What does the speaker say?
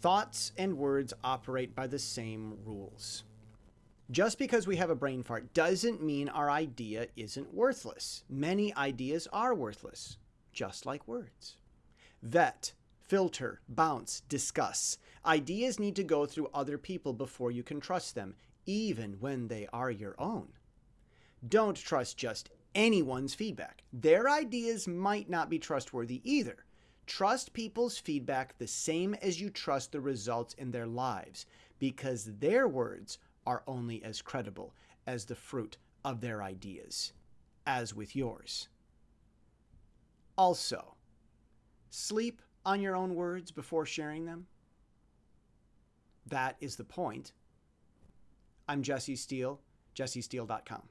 Thoughts and words operate by the same rules. Just because we have a brain fart doesn't mean our idea isn't worthless. Many ideas are worthless, just like words. Vet, filter, bounce, discuss. Ideas need to go through other people before you can trust them, even when they are your own. Don't trust just anyone's feedback. Their ideas might not be trustworthy either. Trust people's feedback the same as you trust the results in their lives, because their words are only as credible as the fruit of their ideas, as with yours. Also, sleep on your own words before sharing them. That is the point. I'm Jesse Steele, jessesteele.com.